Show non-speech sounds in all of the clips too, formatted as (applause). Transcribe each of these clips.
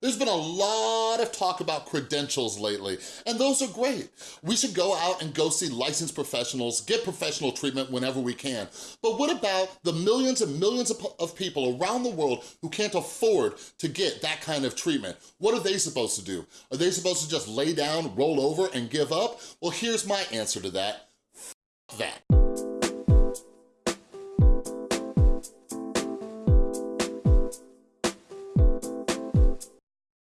There's been a lot of talk about credentials lately, and those are great. We should go out and go see licensed professionals, get professional treatment whenever we can. But what about the millions and millions of, people around the world who can't afford to get that kind of treatment? What are they supposed to do? Are they supposed to just lay down, roll over, and give up? Well, here's my answer to that. F that.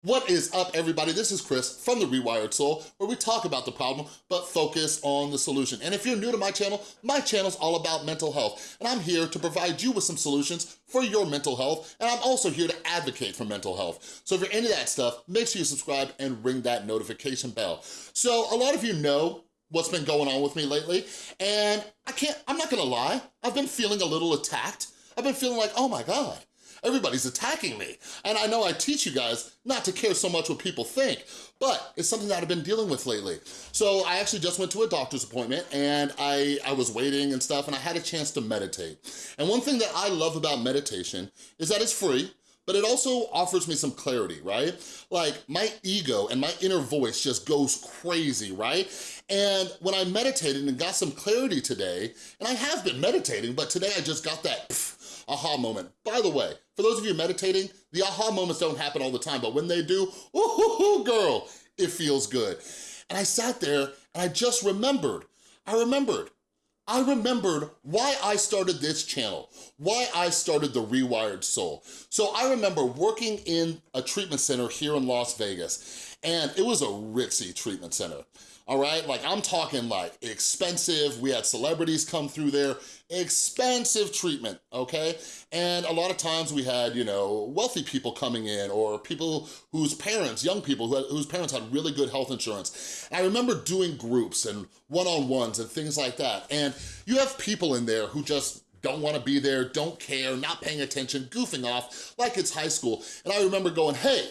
What is up, everybody? This is Chris from The Rewired Soul, where we talk about the problem, but focus on the solution. And if you're new to my channel, my channel's all about mental health, and I'm here to provide you with some solutions for your mental health, and I'm also here to advocate for mental health. So if you're into that stuff, make sure you subscribe and ring that notification bell. So a lot of you know what's been going on with me lately, and I can't, I'm not gonna lie, I've been feeling a little attacked. I've been feeling like, oh my God, everybody's attacking me. And I know I teach you guys not to care so much what people think, but it's something that I've been dealing with lately. So I actually just went to a doctor's appointment and I, I was waiting and stuff and I had a chance to meditate. And one thing that I love about meditation is that it's free, but it also offers me some clarity, right? Like my ego and my inner voice just goes crazy, right? And when I meditated and got some clarity today, and I have been meditating, but today I just got that aha moment. By the way, for those of you meditating, the aha moments don't happen all the time, but when they do, ooh, girl, it feels good. And I sat there and I just remembered, I remembered, I remembered why I started this channel, why I started The Rewired Soul. So I remember working in a treatment center here in Las Vegas, and it was a ritzy treatment center all right? Like I'm talking like expensive, we had celebrities come through there, expensive treatment, okay? And a lot of times we had, you know, wealthy people coming in or people whose parents, young people who had, whose parents had really good health insurance. I remember doing groups and one-on-ones and things like that. And you have people in there who just don't wanna be there, don't care, not paying attention, goofing off like it's high school. And I remember going, hey,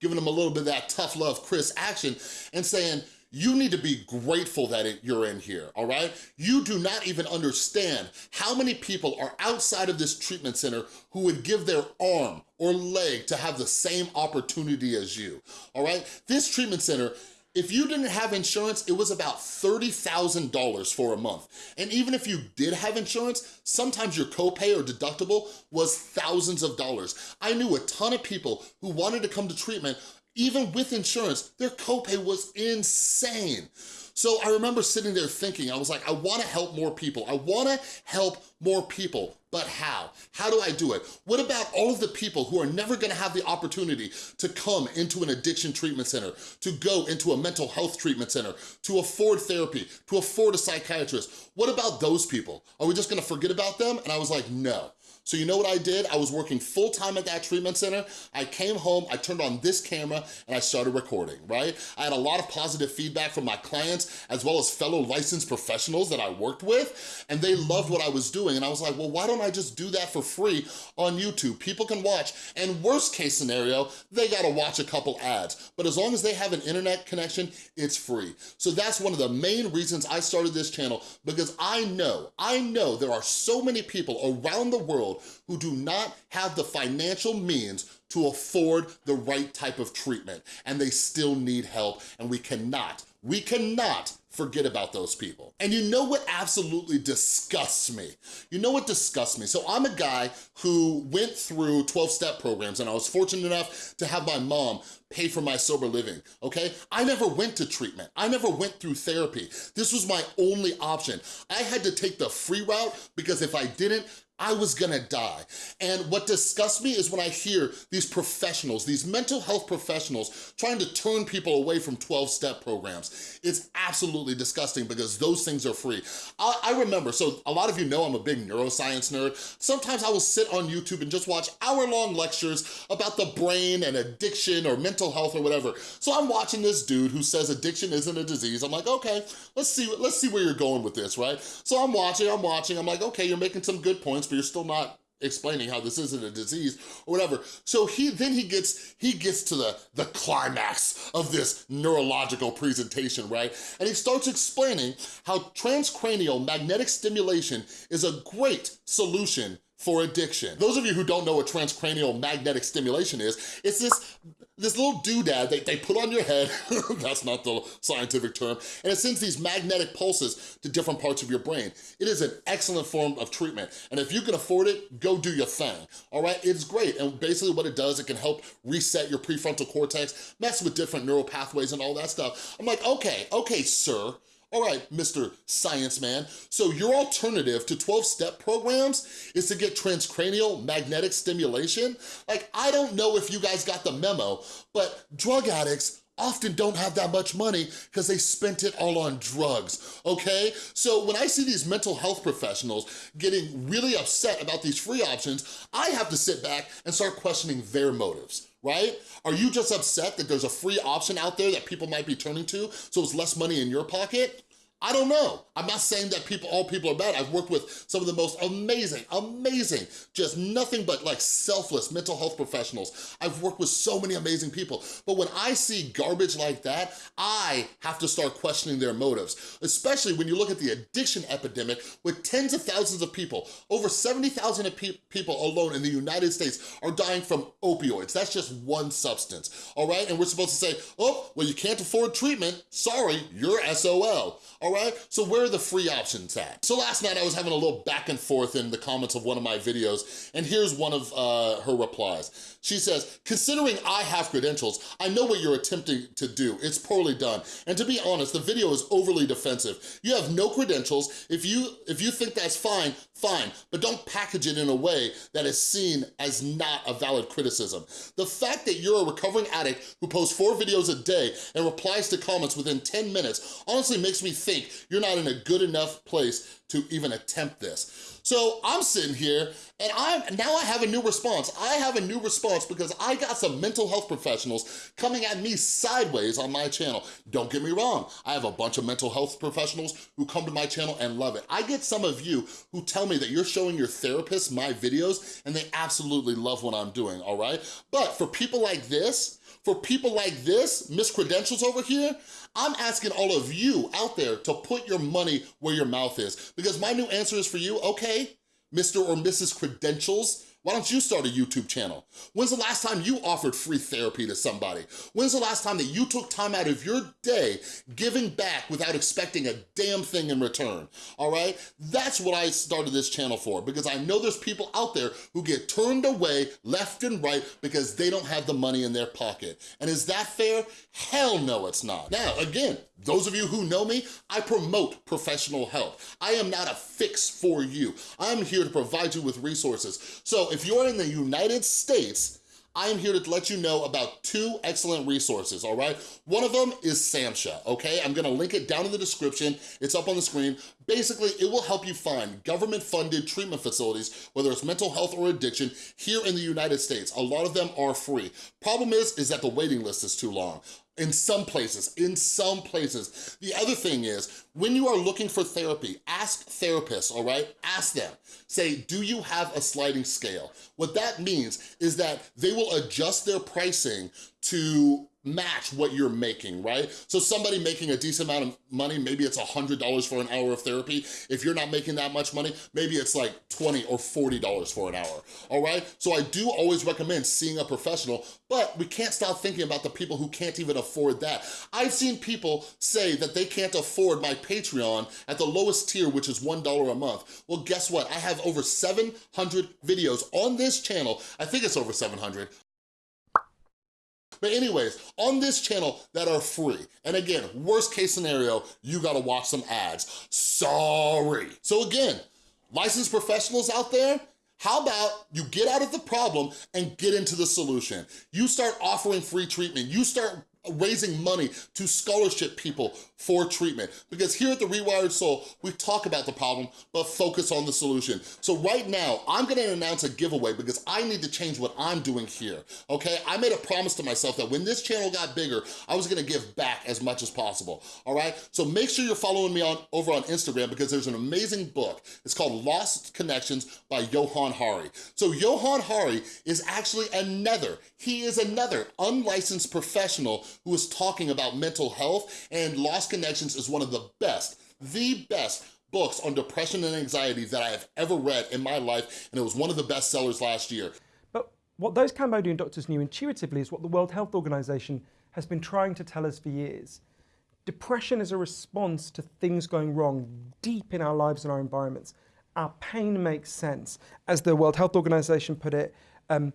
giving them a little bit of that tough love Chris action and saying, you need to be grateful that it, you're in here, all right? You do not even understand how many people are outside of this treatment center who would give their arm or leg to have the same opportunity as you, all right? This treatment center if you didn't have insurance, it was about $30,000 for a month. And even if you did have insurance, sometimes your copay or deductible was thousands of dollars. I knew a ton of people who wanted to come to treatment even with insurance, their copay was insane. So I remember sitting there thinking, I was like, I wanna help more people. I wanna help more people, but how? How do I do it? What about all of the people who are never gonna have the opportunity to come into an addiction treatment center, to go into a mental health treatment center, to afford therapy, to afford a psychiatrist? What about those people? Are we just gonna forget about them? And I was like, no. So you know what I did? I was working full time at that treatment center. I came home, I turned on this camera, and I started recording, right? I had a lot of positive feedback from my clients, as well as fellow licensed professionals that I worked with, and they loved what I was doing. And I was like, well, why don't I just do that for free on YouTube? People can watch, and worst case scenario, they gotta watch a couple ads. But as long as they have an internet connection, it's free. So that's one of the main reasons I started this channel, because I know, I know there are so many people around the world who do not have the financial means to afford the right type of treatment and they still need help and we cannot, we cannot forget about those people. And you know what absolutely disgusts me? You know what disgusts me? So I'm a guy who went through 12-step programs and I was fortunate enough to have my mom pay for my sober living, okay? I never went to treatment. I never went through therapy. This was my only option. I had to take the free route because if I didn't, I was gonna die. And what disgusts me is when I hear these professionals, these mental health professionals, trying to turn people away from 12-step programs. It's absolutely disgusting because those things are free. I, I, remember, so a lot of you know I'm a big neuroscience nerd. Sometimes I will sit on YouTube and just watch hour-long lectures about the brain and addiction or mental health or whatever. So I'm watching this dude who says addiction isn't a disease. I'm like, okay, let's see, let's see where you're going with this, right? So I'm watching, I'm watching, I'm like, okay, you're making some good points but you're still not explaining how this isn't a disease or whatever. So he then he gets he gets to the, the climax of this neurological presentation, right? And he starts explaining how transcranial magnetic stimulation is a great solution for addiction. Those of you who don't know what transcranial magnetic stimulation is, it's this this little doodad that they put on your head, (laughs) that's not the scientific term, and it sends these magnetic pulses to different parts of your brain. It is an excellent form of treatment, and if you can afford it, go do your thing, all right? It's great, and basically what it does, it can help reset your prefrontal cortex, mess with different neural pathways and all that stuff. I'm like, okay, okay, sir, all right, Mr. Science Man. So your alternative to 12-step programs is to get transcranial magnetic stimulation? Like, I don't know if you guys got the memo, but drug addicts often don't have that much money because they spent it all on drugs, okay? So when I see these mental health professionals getting really upset about these free options, I have to sit back and start questioning their motives right? Are you just upset that there's a free option out there that people might be turning to so it's less money in your pocket? I don't know. I'm not saying that people, all people are bad. I've worked with some of the most amazing, amazing, just nothing but like selfless mental health professionals. I've worked with so many amazing people. But when I see garbage like that, I have to start questioning their motives, especially when you look at the addiction epidemic with tens of thousands of people. Over 70,000 people alone in the United States are dying from opioids. That's just one substance, all right? And we're supposed to say, oh, well, you can't afford treatment. Sorry, you're SOL all right? So where are the free options at? So last night I was having a little back and forth in the comments of one of my videos, and here's one of uh, her replies. She says, considering I have credentials, I know what you're attempting to do. It's poorly done. And to be honest, the video is overly defensive. You have no credentials. If you, if you think that's fine, fine, but don't package it in a way that is seen as not a valid criticism. The fact that you're a recovering addict who posts four videos a day and replies to comments within 10 minutes honestly makes me think you're not in a good enough place to even attempt this. So I'm sitting here and I'm now I have a new response. I have a new response because I got some mental health professionals coming at me sideways on my channel. Don't get me wrong, I have a bunch of mental health professionals who come to my channel and love it. I get some of you who tell me that you're showing your therapist my videos and they absolutely love what I'm doing, all right? But for people like this, for people like this, Miss Credentials over here, I'm asking all of you out there to put your money where your mouth is because my new answer is for you, okay, Mr. or Mrs. Credentials, why don't you start a YouTube channel? When's the last time you offered free therapy to somebody? When's the last time that you took time out of your day giving back without expecting a damn thing in return, all right? That's what I started this channel for because I know there's people out there who get turned away left and right because they don't have the money in their pocket. And is that fair? Hell no, it's not. Now, again, those of you who know me, I promote professional help. I am not a fix for you. I'm here to provide you with resources. So if you're in the United States, I am here to let you know about two excellent resources, all right? One of them is SAMHSA, okay? I'm gonna link it down in the description. It's up on the screen. Basically, it will help you find government-funded treatment facilities, whether it's mental health or addiction, here in the United States. A lot of them are free. Problem is, is that the waiting list is too long in some places, in some places. The other thing is, when you are looking for therapy, ask therapists, all right? Ask them. Say, do you have a sliding scale? What that means is that they will adjust their pricing to match what you're making, right? So somebody making a decent amount of money, maybe it's a $100 for an hour of therapy. If you're not making that much money, maybe it's like 20 or $40 for an hour, all right? So I do always recommend seeing a professional, but we can't stop thinking about the people who can't even afford that. I've seen people say that they can't afford my Patreon at the lowest tier, which is $1 a month. Well, guess what? I have over 700 videos on this channel, I think it's over 700, but anyways, on this channel that are free. And again, worst case scenario, you gotta watch some ads. Sorry. So again, licensed professionals out there, how about you get out of the problem and get into the solution? You start offering free treatment. You start raising money to scholarship people for treatment. Because here at The Rewired Soul, we talk about the problem, but focus on the solution. So right now, I'm gonna announce a giveaway because I need to change what I'm doing here, okay? I made a promise to myself that when this channel got bigger, I was gonna give back as much as possible, all right? So make sure you're following me on over on Instagram because there's an amazing book. It's called Lost Connections by Johann Hari. So Johann Hari is actually another, he is another unlicensed professional who is talking about mental health and Lost Connections is one of the best, the best books on depression and anxiety that I have ever read in my life, and it was one of the best sellers last year. But what those Cambodian doctors knew intuitively is what the World Health Organization has been trying to tell us for years. Depression is a response to things going wrong deep in our lives and our environments. Our pain makes sense. As the World Health Organization put it, um,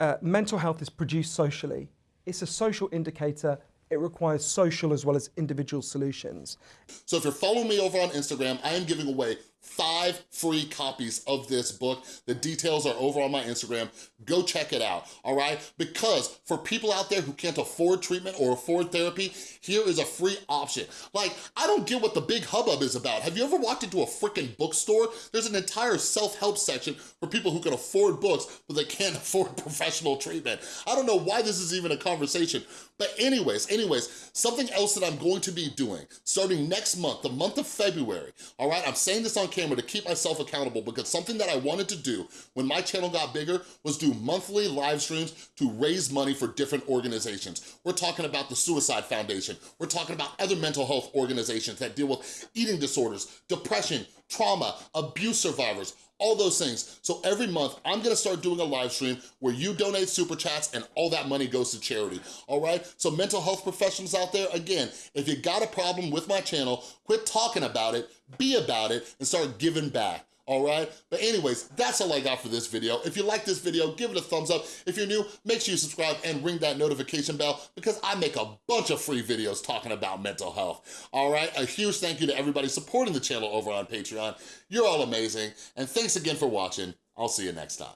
uh, mental health is produced socially. It's a social indicator it requires social as well as individual solutions. So if you're following me over on Instagram, I am giving away five free copies of this book. The details are over on my Instagram. Go check it out, all right? Because for people out there who can't afford treatment or afford therapy, here is a free option. Like, I don't get what the big hubbub is about. Have you ever walked into a freaking bookstore? There's an entire self-help section for people who can afford books, but they can't (laughs) afford professional treatment. I don't know why this is even a conversation. But anyways, anyways, something else that I'm going to be doing starting next month, the month of February, all right? I'm saying this on camera to keep myself accountable because something that I wanted to do when my channel got bigger was do monthly live streams to raise money for different organizations. We're talking about the Suicide Foundation. We're talking about other mental health organizations that deal with eating disorders, depression, trauma, abuse survivors, all those things. So every month, I'm gonna start doing a live stream where you donate super chats and all that money goes to charity, all right? So mental health professionals out there, again, if you got a problem with my channel, quit talking about it, be about it, and start giving back all right? But anyways, that's all I got for this video. If you like this video, give it a thumbs up. If you're new, make sure you subscribe and ring that notification bell because I make a bunch of free videos talking about mental health, all right? A huge thank you to everybody supporting the channel over on Patreon. You're all amazing, and thanks again for watching. I'll see you next time.